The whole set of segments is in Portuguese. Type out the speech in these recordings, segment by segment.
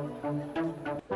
thank you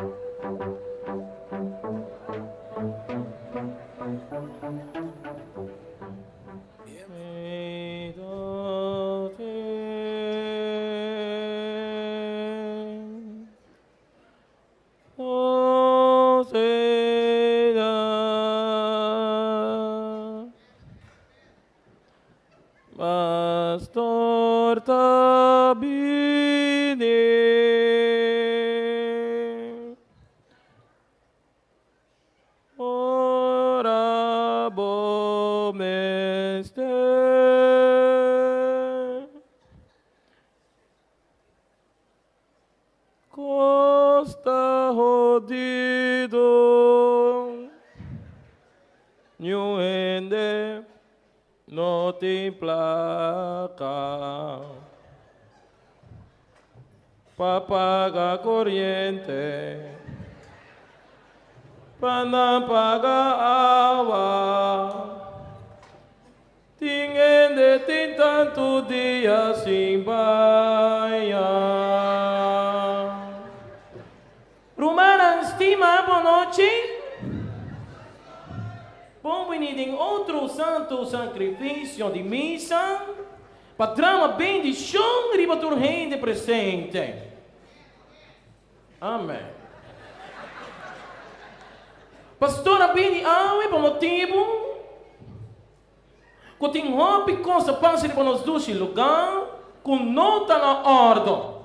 paga corriente. Para pagar agua. Tinha de ter tanto dia sem baia Romana estima boa noite Bom em outro santo sacrifício de missa, bem de chão riba de presente. Amém. Pastora bem de água por motivo que tem roupa coisa passa para nos dois lugar com nota na ordem.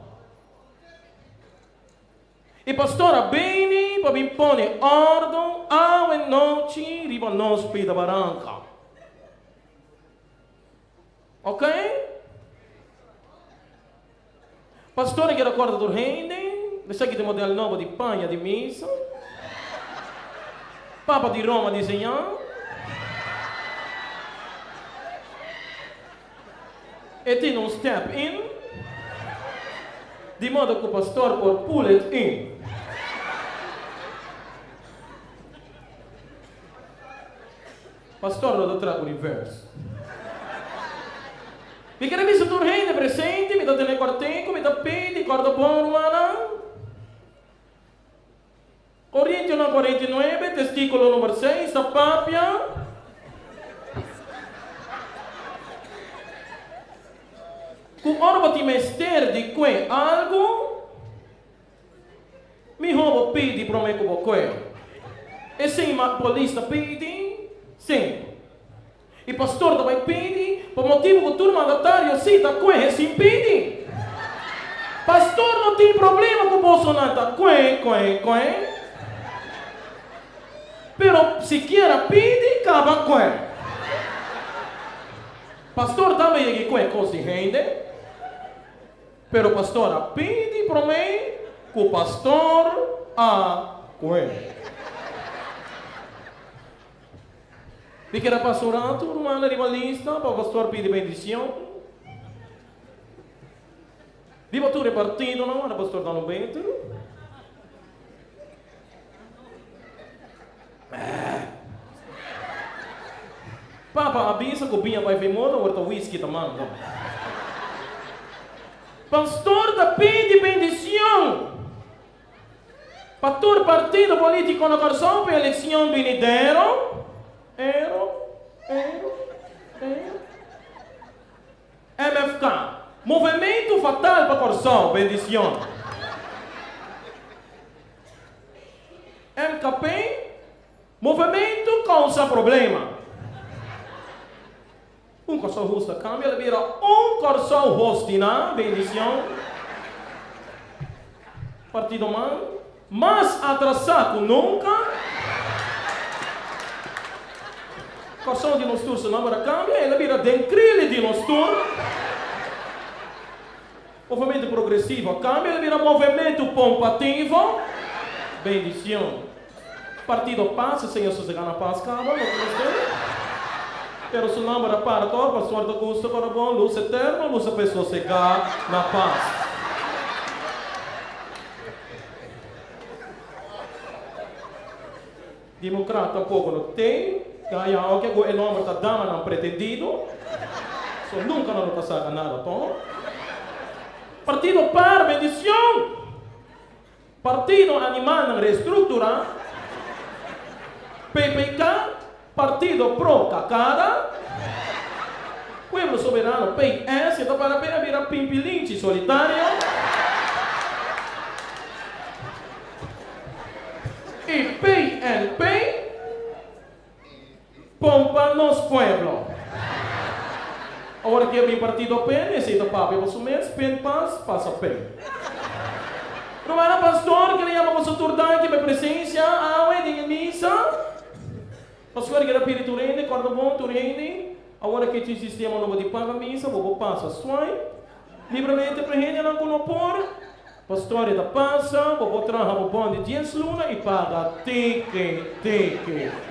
E pastora bem para me pôr ordem ao e noite riba nos pida baranca. Ok? Pastora que recorda do reino, deixa que tem modelo novo de panha de missa. Papa de Roma desenhar. E tem um step in, de modo que o pastor pode pull it in. Pastor lo trago reverse. Vi che mi sono reine presenti, mi date le quartenco, mi dà pedi, corda buona romana. Corriente 149, testicolo numero 6, sapapia. Con orba ti mester di que algo, mi homo pedi pro me como que. E se ma polista pedi, sim. E pastor também pedi, por motivo que turma mandatário cita que se impede. Pastor não tem problema com Bolsonaro, tá que, que, que. Pero se quer pedir, acaba que. Pastor também é que que coisa rende. Pero pastor pede para mim que o pastor a que. Era pastorato, romana rivalista, para o pastor pedir bendição. Viva tu repartido, não? Era pastor dando bento. Papa avisa que o binha vai vir moda, ou whisky também. Pastor da pede bendição. Pastor partido político na coração para eleição venidero. Ero, ero, ero. MFK. Movimento fatal para coração, bendição. MKP. Movimento causa problema. Um coração rosto cambia, ele vira um coração rostina, bendição. Partido man, mais atrasado nunca. Coração de nós todos, não cambia, ele vira dencrile de nós todos. Movimento progressivo cambia, ele vira movimento pompativo. Bendição. Partido passa, Senhor, se na paz, acaba, não Pero su nombre para todo, pastor do gusto, para bom, luz eterna, luz a pessoa chegar na paz. Democrata pouco não tem, ganha alguém, o nome está dando não pretendido, so, nunca não passar nada, tom. Partido para bendição. Partido Animal ng Reestructura, PPK, Partido Pro Cacada, Pueblo Soberano, PS, ito para pera vira Pimpilinchi Pompa nos Pueblo. Agora que mi partido PN, esse papi, você mesmo, PEN paz, passa PEN. Não era pastor que ia para o que me presença, a em missa. Pastor que era piriturende, corda bom, turende. Agora que tem sistema novo de paga missa, vou passar swai. Livremente para gente não conopor. Pastor da passa, vou trazer o bom de 10 luna e paga tique, tique.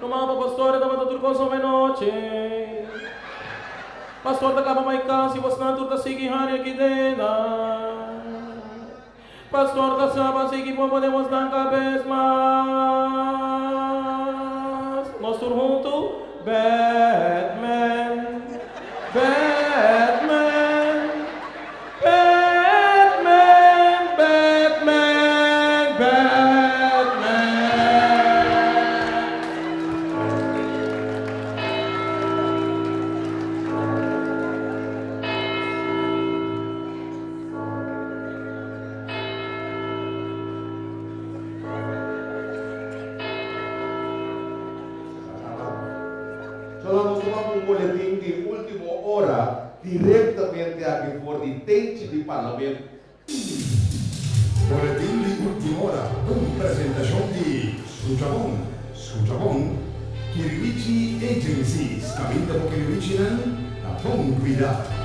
Não mapa pastor da mata turcosa noite. Pastor da capa mai casa, e você não turta seguir aqui dentro. Pastor kasama sige po podemos dar vez mais. Nós juntos, Batman, diretamente aqui for de dente de parlamento. Boletim de última hora, com apresentação de Sujabon, Sujabon, Kirimichi Agencies, caminho da Kirimichi, a bom cuidado.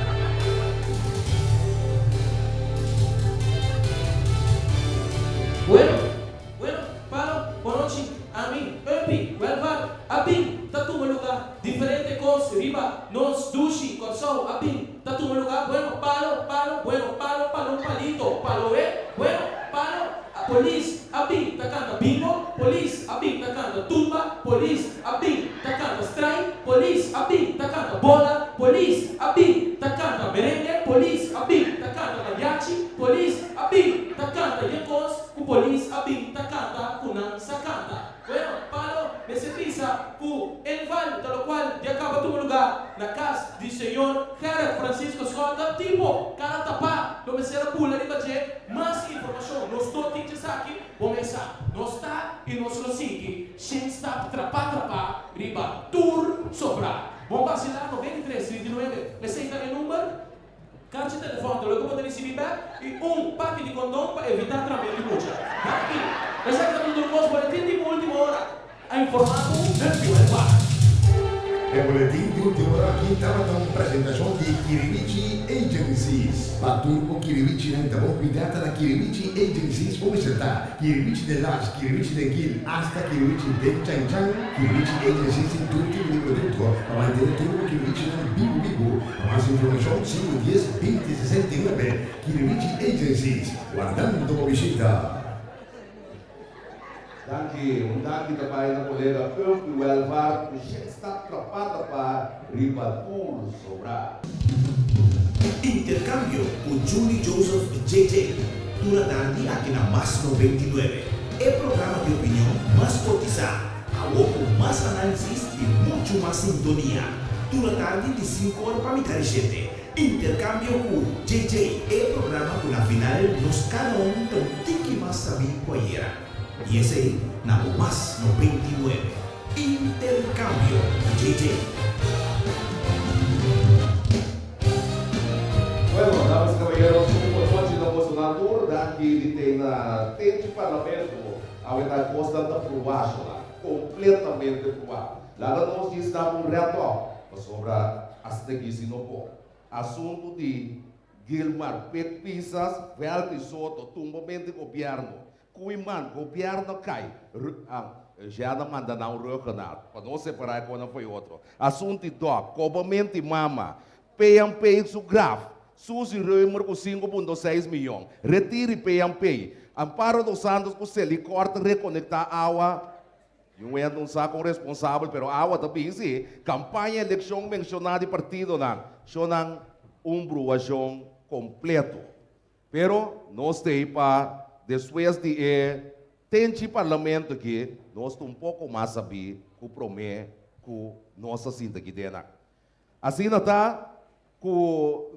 Yekos, ku polis abing takanta kunang sakanta. Bueno, palo, pisa ku enval, tal cual, de acaba tu lugar, na casa di Senhor, cara Francisco Scott, tipo, cara tapa, lo me será pula di bache, mas informação, nos to teachers aqui, começar, nos tá e nos lo sigi, sem está trapa trapa, riba, tur, sobra. Bom vacilar 93, 39, receita de número, Carte de telefone, lo que receber back e um pack de condom para evitar trabalho de mucha. Aqui, essa é a do nosso boletim de última hora. A informado, dentro do bar. É boletim de última hora aqui estava com apresentação de Kirimichi Agencies. Paturco Kirimichi não está bom cuidado da Kirimichi Agencies. Vamos acertar. Kirimichi de Las, Kirimichi de Gil, hasta Kirimichi de Changchang, Kirimichi Agencies em tudo tipo de produto. Para manter tudo Kirimichi na Bigo Bigo. Mais informação, 510 2069. Kirimichi Agencies. Guardando uma visita. Danke. Und danke dabei der Kollege Fürth, Welfare, Geschäftstat, Trapatapa, Ribatur, Sobra. Intercambio con Julie Joseph JJ durante aqui na Mais 99. É programa de opinião mais cotizado, algo com mais análises e muito mais sintonia. Durante de 5 horas para me carregete. Intercambio com JJ é programa que na final nos cada um tem que mais saber qual era. Y ese nada más 99. Intercambio JJ. Bueno, damas y caballeros, como noite da Bolsonaro, daqui tem na tente parlamento, a verdade constante aprovado lá, completamente aprovado. Lá nós diz dar um reto sobre as teguis no pó. Assunto de Gilmar Pet Pisas, Velto e Soto, tumbamento de governo. Kuiman, governo cai. Não manda não reconhecido. Para não separar quando foi outro. Assunto cobamento de mama. PMP isso grave. Susi Römer com 5,6 milhões. Retire PMP. Amparo dos Santos com se corta reconectar água. Não sou com responsável, mas a água também sim. Campanha eleição mencionada de partido não. Sonang um bruação completo. Pero nós temos para depois de eh, tem parlamento aqui, nós um pouco mais saber que o promete que nossa cinta aqui dentro. Assim está, que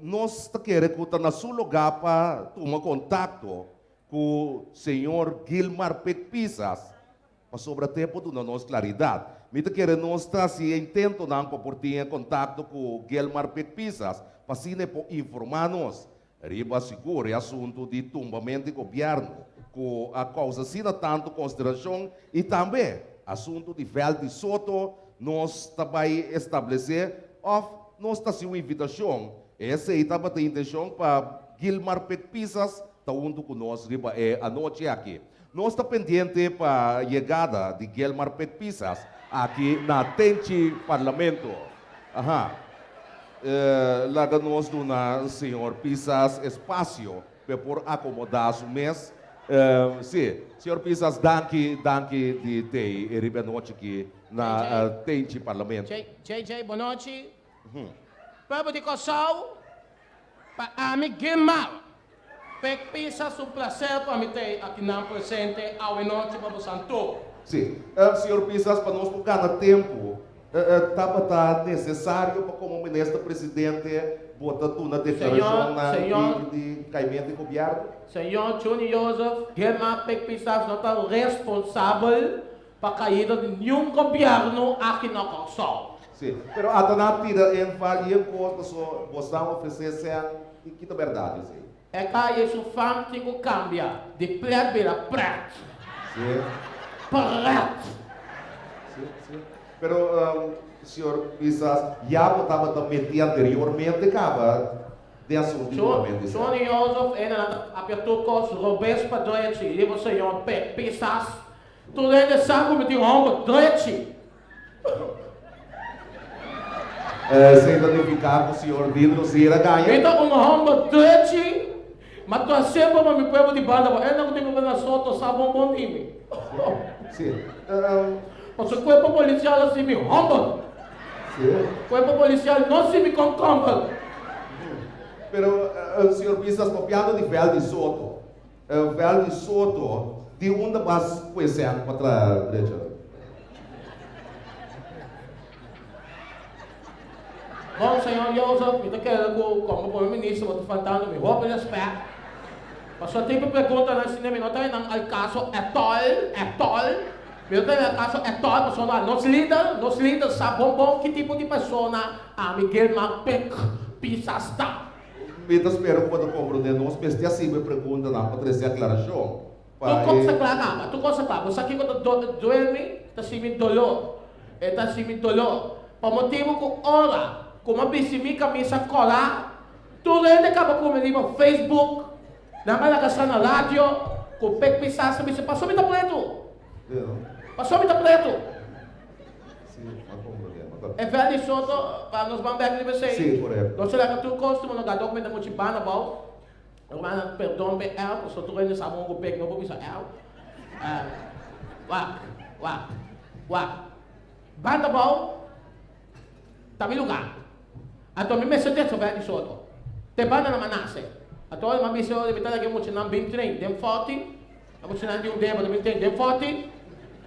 nós querendo que está na seu lugar para tomar contato com o senhor Gilmar Pecpisas, para sobre tempo da nossa claridade. Me está querendo nós se intento não para ter contato com o Gilmar Pecpisas, para assim informar-nos riba seguro é assunto de tombamento de governo, com a causa sina tanto consideração e também assunto de Vel de Soto, nós também estabelecer, of, nós está uma invitação, essa estava a intenção para Gilmar Pecpisas, está junto conosco riba é a noite aqui. Nós está pendente para a chegada de Gilmar Pecpisas aqui na Tente Parlamento. Aham eh, nós na senhor Pisas espaço para por acomodar o mês. Uh, sim, senhor Pisas, danke, danke de ter e noite aqui na uh, tente parlamento. JJ, boa noite. Uhum. Para de coçal, para amigo mal. Pek Pisas, um prazer para me ter aqui na presente ao noite para o Santo. Sim, uh, senhor Pisas, para nós por cada tempo, estava uh, tá necessário para como ministro presidente botar tudo na senhor, de, caimento de governo? Senhor Juni Joseph, Guilherme Pecpisas não está responsável para a caída de nenhum governo aqui na Corsol. Sim, mas a tira em valia coisa só você oferecer e que é verdade, sim. É que isso fam que cambiar de preto para preto. Sim. Preto. Sim, sim. Pero, um, senhor quizás já estava também anteriormente, acaba de assunto igualmente. Senhor Joseph, ainda apertou com os Roberto Padrete, e você, senhor, pisas, tu sabe como tem um homem Padrete. É, sem identificar com o senhor Dino Zira ganha. Então, um homem Padrete, mas tu sempre me povo de banda, eu não tenho na soto, sabe um bom time. Sim. O corpo policial assim me rouba. O corpo policial não se me concomba. Pero uh, o senhor Pisas copiado de Vel de Soto. Uh, Vel de Soto, de onde vas conhecendo para a igreja? Bom, senhor Joseph, me quero como primeiro-ministro, vou faltando me roupa de respeito. Passou tempo pergunta na cinema, não tem não, caso é tol, é tol. Meu Deus, acaso é toda pessoa, nos líderes, nos líderes sabem bom que tipo de pessoa a Miguel Mapec pisasta. Me espero quando compro de nós, mas tem assim me pergunta na para trazer aclaração. Tu como se aclarava, tu como se aclarava, você aqui quando dorme, está se me dolor, está se me dolor, por motivo que ora, como a bisimi camisa colar, tudo ele acaba com o Facebook, na minha casa na rádio, com o pisasta, me passou me. Passou muito preto. Sim, mas É velho e soto, para nos bambecos de vocês. Sim, correto. Nós será que tu costume no gadok met moet je banen bouwen. Maar perdon bij el, so tu rende sabon go pek no bisa el. Wak, wak, wak. Banda bau, tabi lugar. Ato mi messo detto velho e soto. Te banda na manase. Ato ma mi so de metade que muito não bem trein, dem forte. A muito não de um demo, dem tem dem forte.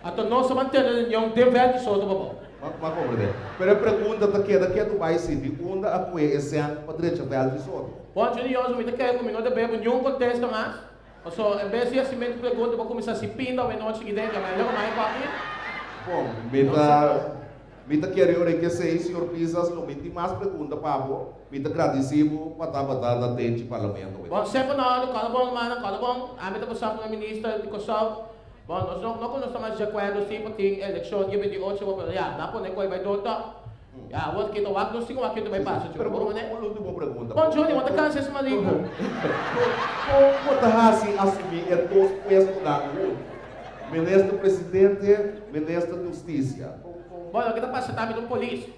Atau no semantian yang devel di soto babo. Ma compreende. Pero pergunta ta que daqui do país se onde a cue esse ano padre vel di soto. Bom, eu eu me quero comigo de bebo nenhum contexto mais. So, em vez de assim pergunta, vou começar se pinta ou não chegue dentro, mas eu mais aqui. Bom, me tá me tá querendo que sei, senhor Pisas, não me tem mais pergunta para você. Me tá agradecido para batendo dentro do parlamento. Bom, sempre na hora, cada bom, mano, cada bom, a mim tá passando para o ministro de Kosovo. Bom, nós não, não conhecemos de acordo sim, porque eleição de 28 vou falar, não pode coi vai dota. Ya, wala kita no singo wakito may paso Pero mo ne? Di mo pergunta. Bom, Johnny, wala ka sa maligo. Como tahasi assumir é dos puestos da Ministro Presidente, Ministro de Justiça. Bom, kita pa sa tabi ng polis.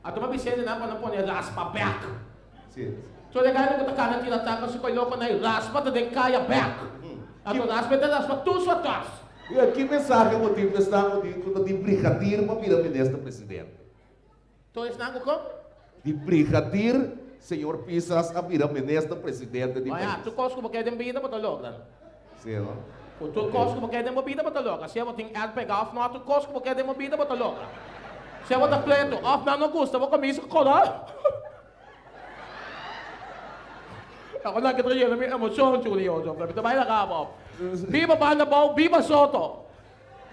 At mabisende na pa na po ni raspa back. Sim. So, legal ko ta kana tira ta kasi ko loko na raspa ta de kaya back. Ato raspa ta raspa tu sa tas. E aqui mensagem o motivo está de, de brincadeira para virar ministro presidente. Então isso não como? De brincadeira, senhor Pisas a virar ministro presidente de Olha, tu cosco porque é de vida para logo. Sim, não? O tu cosco porque de movida bota louca. Se eu tenho que pegar off, não tu cosco porque de movida bota louca. Se eu botar pleito, off não gusta, vou comer isso colar. Ako na kita yun, may emosyon, Julio. Ito ba yung nakabop? Viva Bandabaw, Viva Soto!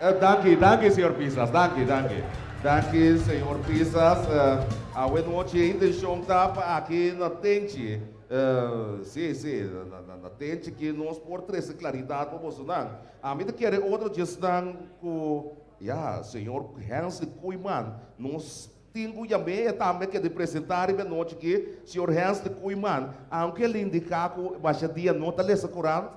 Uh, danke, danke, senhor Pisas. Danke, danke. Danke, senhor Pisas. Uh, a noite ainda está aqui na tente. Uh, sim, sim, na, na, na tente que nós por trazer claridade para você. A mim quer outra gestão com, ja, senhor Hans Kuiman, nós Tingo também também que apresentar e noite que senhor Hans Kuiman, aunque ele indicar que baixa dia nota lesa corante,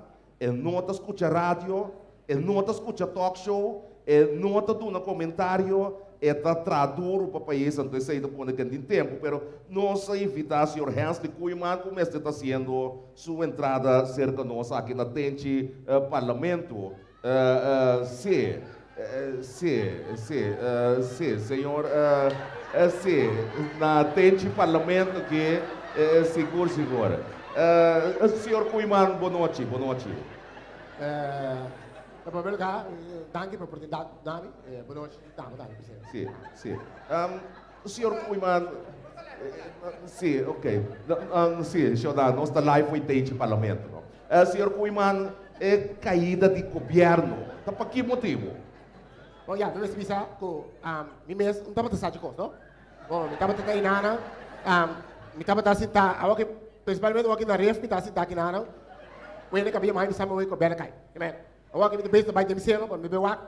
ele nota escuta rádio, ele nota escuta talk show, ele nota do comentário, está traduro para o país antes de por aquele tempo, pero nós invitar o Hans de Kuiman como está fazendo sua entrada cerca nós aqui na tente uh, parlamento. Uh, uh, sim, uh, sim, sim, uh, sim, senhor. Uh, sim, na tente parlamento que é seguro, seguro. Uh, senhor Kuiman, boa noite, boa noite. Uh, primeiro lugar, danke pela oportunidade, Nami. Boa noite, dame, dame, Sim, sim. Um, o senhor Kuiman, sim, ok. Um, sim, dar, nossa live foi tente parlamento. Uh, senhor Kuiman, é caída de governo. Tá para que motivo? Oh ya, dove si bisa ko um mi mes un tama sa ko, no? Oh, mi tama ta inana. Um mi tama ta sinta awak principalmente awak na ref mi ta sinta kinana. Wene ka biya mai mi sama we ko bena kai. Amen. Awak mi base by demiseno, kon mi be wak.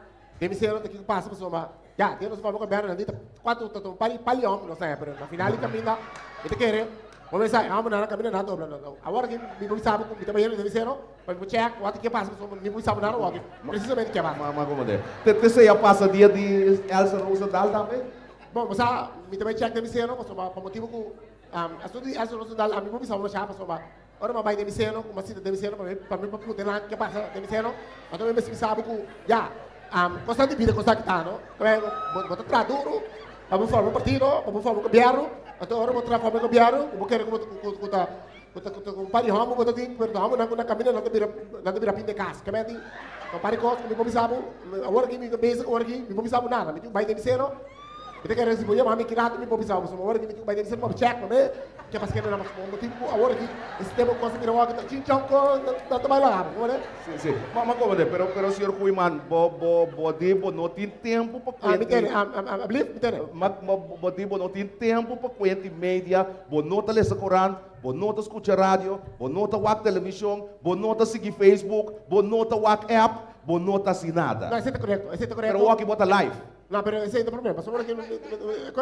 Demiseno te que passa por soma. Ya, tiene vamos ko bena nandita. Quatro to pali pali om, no sai, pero na finali caminda. Ite quere. Vamos pensar, amo na caminda na dobra não. Agora que mi mi sabe ko mi tama yeno demiseno, Mas o check, o que passa, nem muito sabe nada, precisamente que passa. Mas como é? Te sei a passa dia de Elsa Rosa Dal também? Bom, mas a me também check de ceno, mas por motivo que a estudo de Elsa Rosa Dal, a mim não sabe chapa, só Ora ma vai de ceno, como assim de ceno para para mim para poder lá que passa de ceno, mas também me sabe que já um, constante vida constante tá, não? Então, botar traduro, para formar um partido, para formar um governo, então ora botar formar um governo, vou querer como como kuta kuta kumpari hamu kuta ting kuta hamu na kuna kamina nata bira nata bira pinde kas kameti kumpari kos mi pomi sabu awar ki mi basic awar ki mi pomi sabu nada mi tu bai de misero kita kaya resibo ya mami kirato mi pomi sabu semua awar ki mi tu bai de misero mo check mo me que pas kena nama mo motivo awar ki sistema kos mi rawa kita cincang ko nata bai lá né sim sim mas como é pero pero senhor Kuiman bo bo bo de bo não tem tempo para ah mi tem a believe mi tem mas bo de bo não tem tempo para quente média bo nota lesa Coran bonota escuta rádio, bonota wak televisão, bonota seguir Facebook, bonota wak app, bonota assim nada. Não, isso é correto, isso é correto. Pero wak bota live. Não, pero esse é o problema. Só que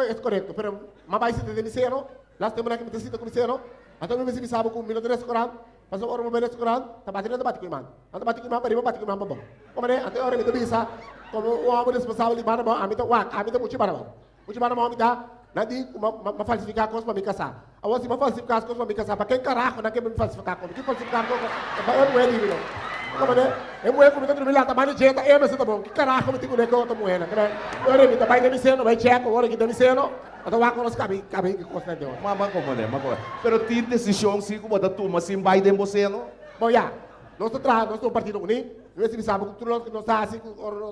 é correto, pero mas vai ser de misero, lá temos que me ter com misero. Então me me sabe com mil de restaurante, mas agora me ver restaurante, tá batendo da bate man. Anda bate man, para bate man bom. Como é? Até hora me bisa, como o homem responsável de mana bom, a mim tá wak, a mim tá muito bom. Muito bom me dá Nanti ma falsificar coisas para me casar. Agora se ma falsificar as coisas para me casar, para quem carajo não quer me falsificar coisas? Que falsificar coisas? Eu não é livre. Não é como eu lá, tamanho de gente, eu não sei tá bom. Que carajo me tenho que com outra moeda, né? Eu não me vai me sendo, vai checo, agora que tá me sendo. Então vai com os cabinhos, cabinhos que custa de Mas mas como é? Mas como é? Pero tem decisão se como da turma se vai de você não? Bom, já. Nós estamos nós estamos partindo unido. Nós sabemos que tudo nós nós assim,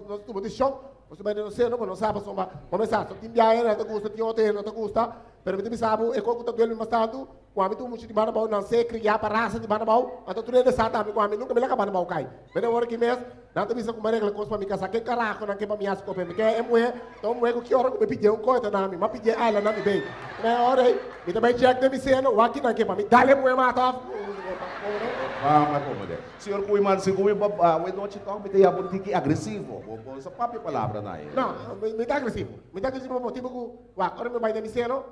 nós estamos de show. Não sei, não, não sabe, só começar, só tem biaia, não te gusta, hotel, não te gusta, me sabe, é como que tu ele mas tanto, quando tu muito de banabau não sei criar para raça de banabau, então tu é sata, amigo, amigo, nunca me laga banabau cai. Mas agora que mês, não te bisa como regra coisa para me casar, que caraco, não que para me as copa, me quer é mulher, então mulher que hora me pediu um coisa na mim, mas pediu ela na me bem. Na hora me também check de me sendo, o aqui não que para me, dale mulher mata. Vamos acomodar. Senhor Kuiman, se Kuiman, we don't talk, me tem a boutique agressivo. Essa própria palavra na ele. Não, me dá agressivo. Me dá agressivo por motivo que, ora me vai misero,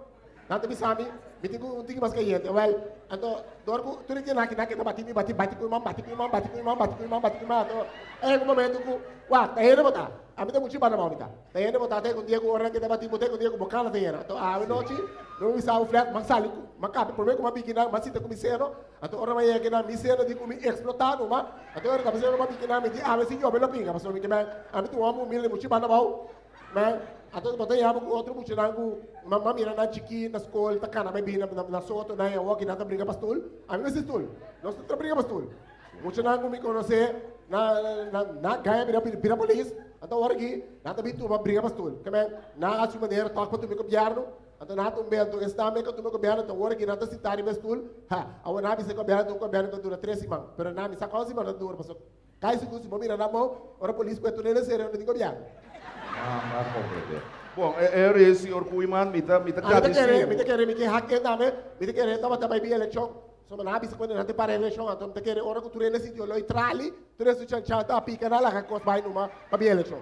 nanti bisa mi, me tem um tinggi mas kayak well, anto, dor ku, tu rinci naki naki, bati mi, bati, bati ku imam, bati ku imam, bati ku imam, bati ku imam, bati ku imam, anto, eh, ku momento ku, wa, tayo na bata, ami ta muchi bana mau mita, tayo na bata, tayo kung dia ku orang kita bati mo, tayo kung dia ku bokala tayo na, anto, awi nochi, não bisa o flat, mangsali ku, makapi, por meio ku mabiki na, masita ku misero, anto, orang maya kina misero di ku mi explotado, ma, anto, orang kapasero mabiki na, mi di awe si yo, belo pinga, paso mi kima, ami tu amu, mili muchi bana mau, mas ato bota ya bu outro buti nangu mamma mira na chiki na ta kana may bina na, na soto na ya wagi na briga pastul ami na sistul no sta briga pastul mucho nangu mi conoce na na na ganha pira pira polis então hora aqui na também tu uma briga pastor. Que me na a sua maneira toca tu me governo então na tu bem tu está me que tu me governo então hora aqui na tu citar pastor ha a na bisa governo tu governo dura três semanas pero na misa quase semana dura pastor. Cai se tu se mira na mão ora polícia para tu nem ser não governo Ah, ma compreender. Bom, é, é esse senhor Kuiman, me tá, me tá Ah, mita kere, agradecendo. mita kere, mita hakke dame, mita kere, tama tama bi election. So mana bisa quando nante pare election, então mita kere ora que tu rene sitio loi trali, tu rene chan chan ta pica na la cos vai numa pa bi election.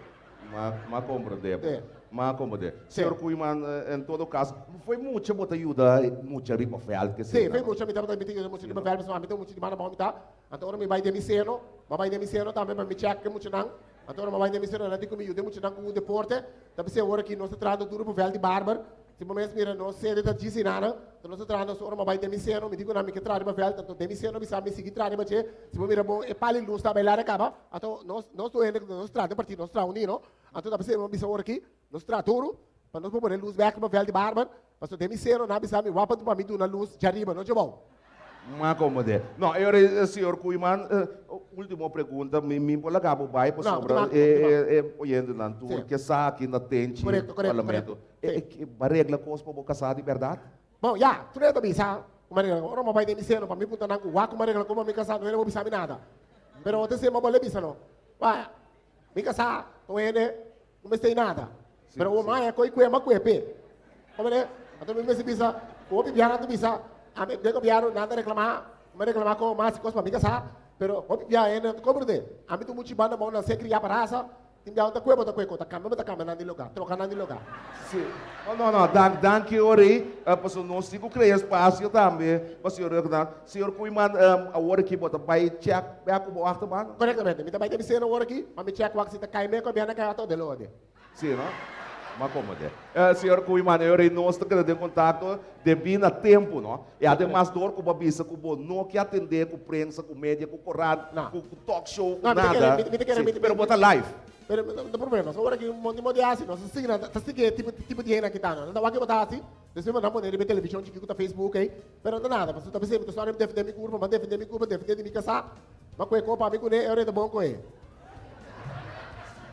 Ma, ma compreender. É. Ma compreender. Sim. Senhor Kuiman, eh, em todo caso, foi muita muita ajuda, muita ripa fel que Sì, se. fai mucho mita mita mita mucho di verbo, ma mita mucho di mana ba mita. Então ora mi vai de miseno, ma vai de miseno também para me check que mucho nang. Então ora ma vai de miseno, nante comigo de mucho nang com o deporte. Também se ora que nós trado duro pro vel de barber. Se momento mira no sede da então nós trado ora ma vai de miseno, mi dico na mi che trado ma vel, tanto de miseno mi sa mi sigi trado ma che, se mira bom e pali luz sta bella acaba. Então nós nós tô indo nós trado partito, nós trado unino. Então da se mo bisa ora aqui, nós trado duro. Para nós pôr luz back para vel de barber. Mas de miseno na bisa mi wapa do na luz de arriba, não de bom. Ma compreender. Não, eu, eh, senhor Kuiman, eh, última pergunta, me me pode lagar o bai para Não, sobre é é olhando na tour que sa aqui na tente Correto, correto, parlamento. É que a regra cos para casar de verdade. Bom, já, tu não é bisa, como é ora ma vai de miseno, para mim puta na wa como é como me casar, não é bisa mi nada. Pero ontem se ma bole bisa no. Vai, me casar, não é né, não me sei nada. Pero o mai é coi que ma que pe. Como é? Então me se bisa, o bi biara tu bisa, a me de biara nada reclamar, me reclamar com mais coisa para me casar. Pero bi biara é como de, a mim tu muito banda bom na se criar para raça. Timbiao ta kuebo ta kueko ta kamba ta kamba nandi lugar, troca nandi lugar. Sim. Oh, não, não, dan, dan que ori, uh, para nós cinco criar espaço também, para o senhor recordar, senhor a hora que bota vai check, vai com o arto mano. Correctamente. Mita vai ter miseno ora aqui, mas me check wax ita kaime ko biana kaya to de lode. Sim, não? Mas como é? Uh, senhor Kuiman, eu nós está de contato de a tempo, não? E ademais dor com a bisa, com o não que atender com prensa, com mídia, com corrado, com, com talk show, te nada. pero bota live. Pero tem problema. Só ora aqui um monte de assim, nós signa, tá sigue tipo tipo de rena que tá, não. Vai que botar assim. Depois não pode ver televisão, de que tá Facebook aí. Pero não nada, você tá pensando, tu só não defender me curva, mas defender me curva, defender me casar. Mas com copa me com é hora de bom com ele.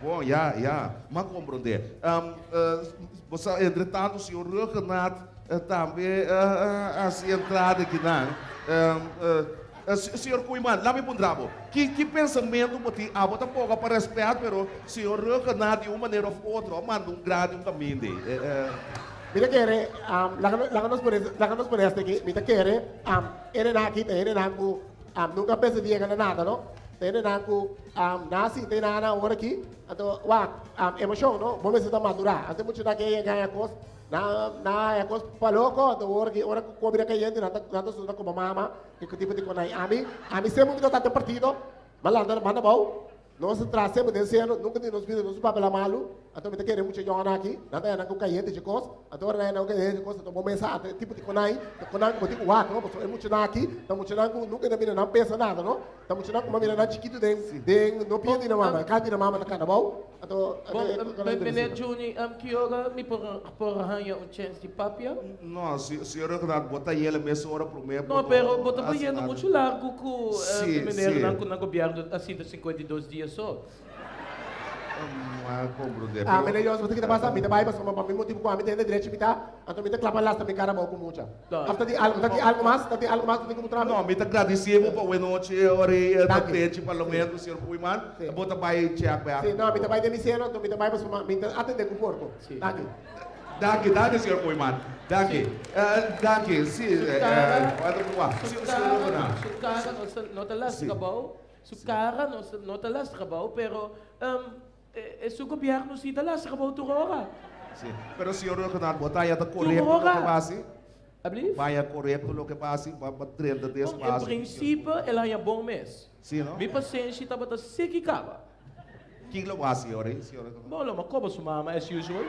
Bom, ja, ja, mas compreender. Um, uh, você, entretanto, o senhor Renato uh, também uh, uh, assim entrada aqui, não? Um, senhor Kuiman, lá me pundrabo. Que, que pensamento você ah, bota pouco para respeito, pero senhor Renato de uma maneira ou outra, manda um grande um caminho. de, eh, eh, Mira kere, um, laganos por este aqui, mira kere, um, ere na aqui, ere na um, nunca pensa dia que nada, não? Ere na ku, um, nasi, tem na na ora aqui, então, wa, um, não? Vamos ver se madurar. Até muito na que ganha cos, na na é cos paloko, então ora que ora que cobra que gente, nada nada suda como mama, que que tipo de conai. Ami, ami sempre muito tá partido, lá manda bom. Nós trazemos desse ano, nunca nos pedido nos papel malu, então me queremos muito jogar aqui, nada é na cair de cos, então é na que de cos, então vamos pensar tipo de conai, conai como tipo não, porque é muito na aqui, então muito na nunca na mina não pensa nada, não? Então muito na como mina na chiquito de de não pede na mama, cada na mama na bom, então Bom, meneer Johnny, um, que hora me por por arranha um chance de papia? não, se- senhor Renato, bota ele mesmo hora para mim. Não, pero bota pa yendo muito largo com Sim, uh, meneer sim. na na governo assim de 52 dias só. Mas compreender. Ah, mas eu vou ter que passar, me vai passar para mim motivo com a tem direito me tá, então me clapa lá também cara bom com. Tá. After de algo, de algo mais, tem algo mais que como Não, trabalho. me agradecemos para o noite, ora, da Danke. tente, parlamento, senhor Kuiman, Sim. bota vai check, Sim, não, me vai demissão, então me vai passar, me atender com porco. Sim. Tá aqui. Danke, danke, senhor Koiman. Danke. Uh, danke, sim. Uh, pode provar. Senhor sukara não se não te lastra trabalho, sukara não se não te lastra trabalho, pero su gobyerno si dala sa kabaw tukoka. Pero senhor Leonardo, botaya da correto no capacete. Alsjeblieft. Waar je correct lopen passie, para wat trende deze passie. In princípio, ela é bom mês. Sim, não? Mi paciência tá bota sequi cava. Que lo passi ore, senhor. Bom, mas como sua mama as usual?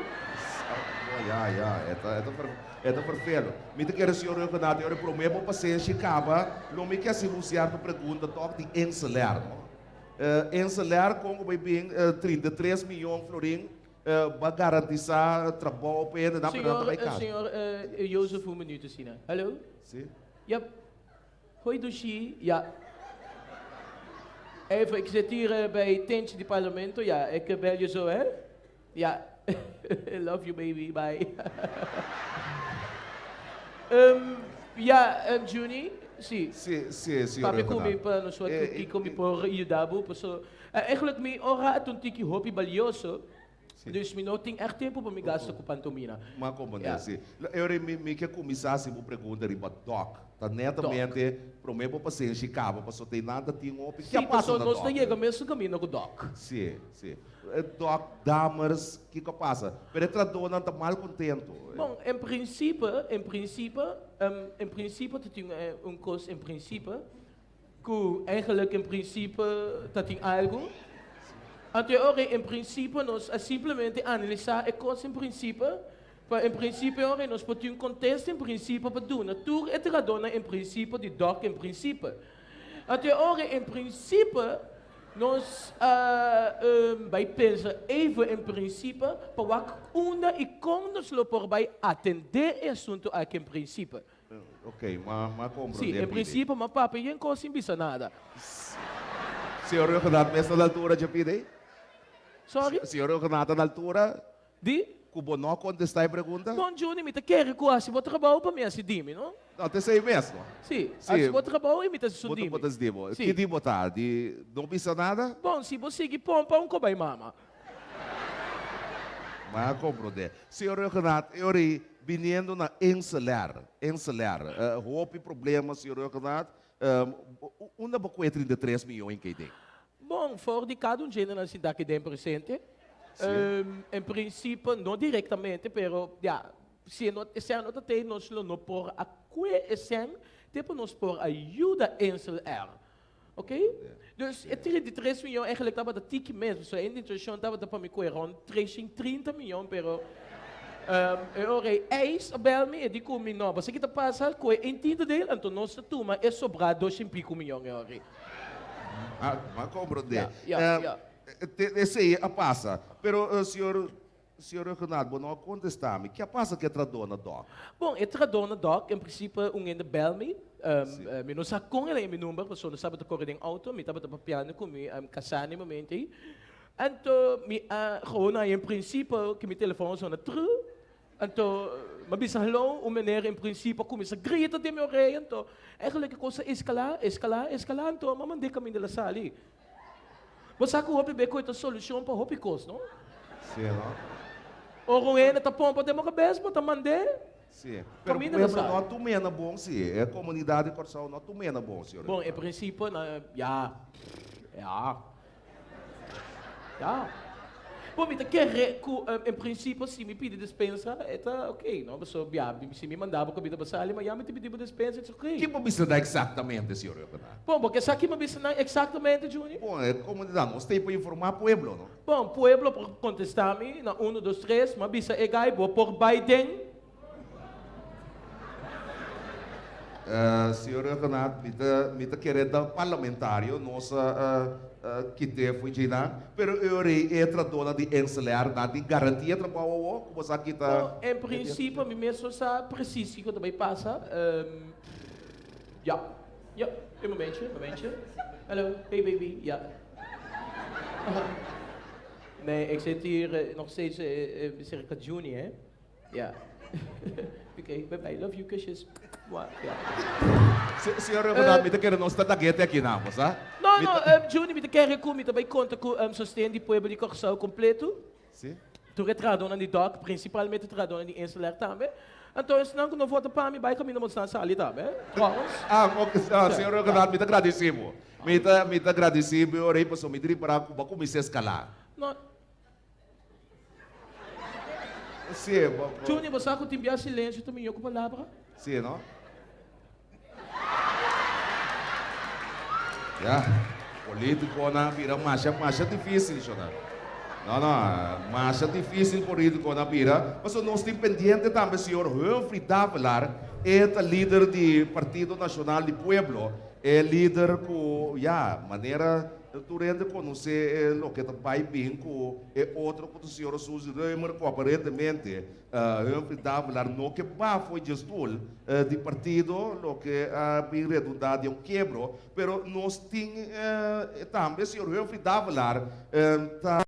Ja, ja, eta eta per eta perfeito. Me te quero senhor Leonardo, eu prometo paciência cava, não me quer se luciar tu pergunta, toque de encelar. Uh, encelar com o uh, 33 milhões de florins uh, para garantizar trabalho para ele na Senhor, eh, senhor uh, Jozef, um minuto, Sina. Hallo? Sim. Ja. Hoi, Dushi. Ja. Even, ik zit hier eh, bij tentje di Parlamento. Ja, ik eh, bel je zo, hè? Ja. Love you, baby. Bye. Ehm, ja, um, Juni. Sim. Sim, sim, senhor. Papi kumi pa no sua Eh, que eh, kumi por Iudabu. So, eh, eigenlijk mi ora atun tiki hopi balioso. Dus mi não tem echt tempo para me gastar com pantomina. Mas como Yeah. yeah. assim? Eu me, me quer começar se vou perguntar riba doc. Tá netamente para para passar em Chicago, para só tem nada tem um que Sim, na nós não chega mesmo caminho com o doc. Sim, sim. Eh, Doc, damas, que que passa? Penetra dona tá mal contento. Bom, em princípio, em princípio, um, em princípio, dat tem eh, um curso em princípio, que eigenlijk em princípio, dat tem algo. Então, em princípio, nós é simplesmente analisar a coisa em princípio, para em princípio, ora, nós podemos um contexto em princípio para doen. Tour é tradona em princípio de doc em princípio. Então, ora, em princípio, nós uh, um, vai pensar even em princípio para una e como nós vai atender o assunto aqui em princípio. Eh, Ok, mas mas compreender. Sim, em princípio, mas papai, não coisa bisa nada. Senhor, eu canto mesmo na altura de pedir? Sorry? Senhor, canto na altura? Di? Cubo não contestar a pergunta? Bom, Juni, me te quer que assim, vou trabalhar para mim, assim, dime, não? Não, tem sei mesmo. Sim, Sim. assim, vou trabalhar e me te Botou sudime. botas dimo. Sim. Que dimo tá? De não pisa nada? Bom, se você seguir pompa, um cobai mama. Mas compreender. Senhor Renato, eu ri vindo na encelar, encelar. Uh, houve problema, senhor Renato. Um, uma boa 33 milhões que tem. Bom, die cada um gênero na cidade que tem presente. Um, em princípio, não diretamente, pero, ja, se não se não tem, nós não por a coesem, tipo nós por ajuda em celular. Ok? Dus het 33 miljoen eigenlijk dat we dat tiki mesmo. So in die situation dat we dat para me coer rond 30 miljoen, eu orei eis a bel me di kumi no, basta kita passa ko entendo dele, então nossa turma é sobrar 2 e pico milhão eu orei. Ah, mas compreender. Yeah, yeah, Um, yeah. te- Esse aí a passa. Pero, uh, senhor, senhor Renato, bom, não contestar-me. Que a passa que é tradona, doc? Bom, eu tradona doc, em princípio, um ainda bel me, um, uh, me não sabe com ele meu número, porque não sabe correr em auto, me estava de piano com me, um, casar no momento. Então, me, uh, gewoon, em princípio, que meu telefone sona terug. Então, mas hello, o meneer em princípio começa a gritar de meu rei, então, eigenlijk a coisa escalar, escalar, escalar, então, mas mandei caminho da sala ali. Mas sabe que o hopi beco é a solução para o coisa, não? Sim, não? O ruim tá pompa de uma cabeça, tá mandei. Sim. Pero, Caminho da lembra, sala. nós tumena bom, sim. É comunidade de Corsal, nós tumena bom, senhor. Bom, em princípio, na, ja, ja, Bom, quer que, um, em princípio, se me pede dispensa, é tá ok, não? Mas, se me mandava comida para sala, mas já me te pediu dispensa, é ok. Que precisa dar exatamente, senhor? Bom, porque aqui me disse não exatamente, Júnior. Bom, é comunidade, nós temos para informar o pueblo, não? Bom, pueblo, por contestar-me, na 1, 2, 3, mas bisa é gai, vou por Biden. Uh, senhor Renato, me está me tá querendo parlamentário, nossa uh, uh, que te foi de lá, pero eu rei é dona de encelar, na de garantia trabalho, como você aqui tá. Bom, em princípio, me mesmo sabe preciso que também passa. Ja, ja, een momentje, een momentje. Hallo, hey baby, ja. Nee, ik zit hier eh, nog steeds uh, circa juni, hè? Ja. Oké, bye bye, love you. Se- Senhor Renato, me tá querendo nós tá daguete aqui na moça? Não, não, um, Juni, me te quer que me também conta com um, sustento de pueblo de Corsau completo. Sim. Tu retradona di doc, principalmente tradona di insular também. Então, senão que não volta para mim, vai caminho mostrar ali também. Ah, ah, senhor Renato, me tá agradecemos. Me tá tá agradecemos, eu rei passou me dir para começar a escalar. Não, Sim, bom. Juni, você que tem silêncio também, eu com palavra? Sim, não? Ya, político na vira marcha, marcha difícil, senhor. Não, não, marcha difícil político na vira. Mas nós temos pendiente também, senhor Humphrey Davelar, é líder do Partido Nacional do Pueblo, é líder com, ya, maneira tu rende conhecer eh, o que vai bem com é outro que o senhor Suzy Reimer, que aparentemente uh, falar no que va foi gestor uh, de partido, o que uh, bem redundado é um quebro, pero nós tem uh, também, senhor, eu falar, uh,